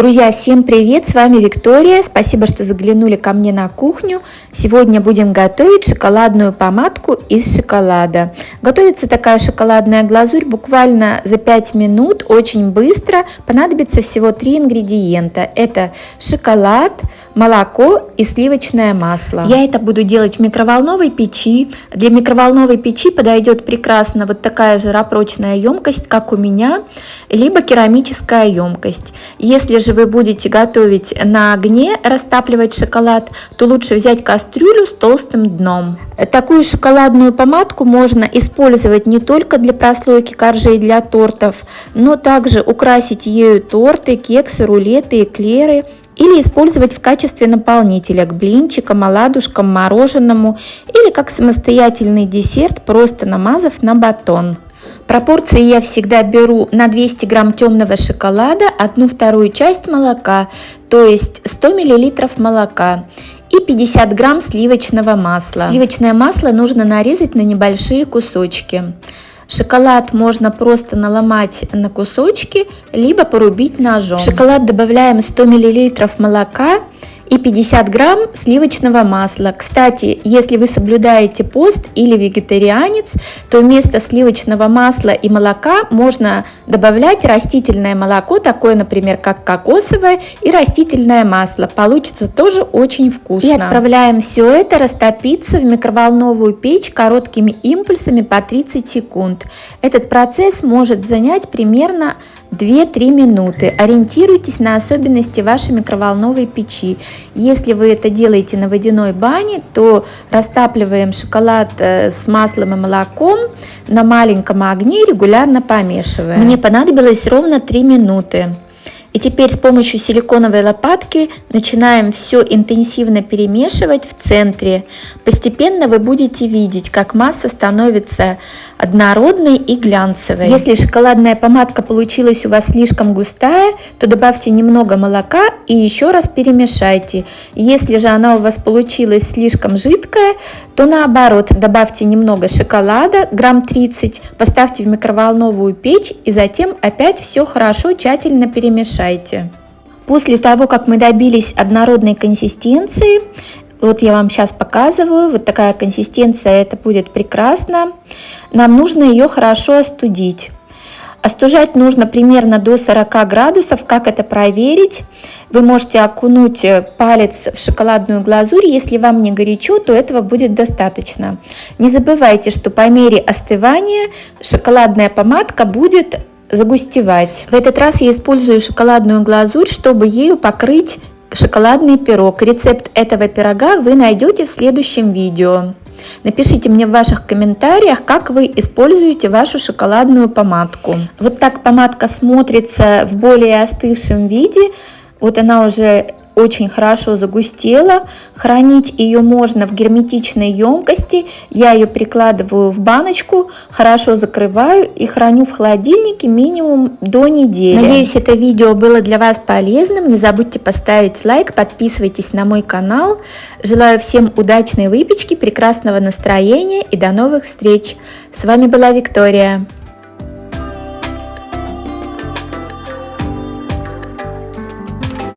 Друзья, всем привет! С вами Виктория. Спасибо, что заглянули ко мне на кухню. Сегодня будем готовить шоколадную помадку из шоколада. Готовится такая шоколадная глазурь буквально за 5 минут, очень быстро. Понадобится всего 3 ингредиента. Это шоколад, молоко и сливочное масло. Я это буду делать в микроволновой печи. Для микроволновой печи подойдет прекрасно вот такая жиропрочная емкость, как у меня, либо керамическая емкость. Если же вы будете готовить на огне, растапливать шоколад, то лучше взять кастрюлю с толстым дном. Такую шоколадную помадку можно использовать не только для прослойки коржей для тортов, но также украсить ею торты, кексы, рулеты, эклеры или использовать в качестве наполнителя к блинчикам, оладушкам, мороженому или как самостоятельный десерт, просто намазав на батон. Пропорции я всегда беру на 200 грамм темного шоколада, одну вторую часть молока, то есть 100 миллилитров молока и 50 грамм сливочного масла. Сливочное масло нужно нарезать на небольшие кусочки. Шоколад можно просто наломать на кусочки, либо порубить ножом. В шоколад добавляем 100 миллилитров молока и 50 грамм сливочного масла. Кстати, если вы соблюдаете пост или вегетарианец, то вместо сливочного масла и молока можно добавлять растительное молоко, такое, например, как кокосовое, и растительное масло. Получится тоже очень вкусно. И отправляем все это растопиться в микроволновую печь короткими импульсами по 30 секунд. Этот процесс может занять примерно 2-3 минуты. Ориентируйтесь на особенности вашей микроволновой печи. Если вы это делаете на водяной бане, то растапливаем шоколад э, с маслом и молоком на маленьком огне и регулярно помешиваем. Мне понадобилось ровно 3 минуты. И теперь с помощью силиконовой лопатки начинаем все интенсивно перемешивать в центре. Постепенно вы будете видеть, как масса становится однородной и глянцевой. Если шоколадная помадка получилась у вас слишком густая, то добавьте немного молока и еще раз перемешайте. Если же она у вас получилась слишком жидкая, то наоборот, добавьте немного шоколада, грамм 30, поставьте в микроволновую печь и затем опять все хорошо тщательно перемешайте. После того, как мы добились однородной консистенции, вот я вам сейчас показываю, вот такая консистенция, это будет прекрасно. Нам нужно ее хорошо остудить. Остужать нужно примерно до 40 градусов. Как это проверить? Вы можете окунуть палец в шоколадную глазурь. Если вам не горячо, то этого будет достаточно. Не забывайте, что по мере остывания шоколадная помадка будет загустевать. В этот раз я использую шоколадную глазурь, чтобы ею покрыть шоколадный пирог. Рецепт этого пирога вы найдете в следующем видео. Напишите мне в ваших комментариях, как вы используете вашу шоколадную помадку. Вот так помадка смотрится в более остывшем виде. Вот она уже очень хорошо загустела. Хранить ее можно в герметичной емкости. Я ее прикладываю в баночку, хорошо закрываю и храню в холодильнике минимум до недели. Надеюсь, это видео было для вас полезным. Не забудьте поставить лайк, подписывайтесь на мой канал. Желаю всем удачной выпечки, прекрасного настроения и до новых встреч. С вами была Виктория.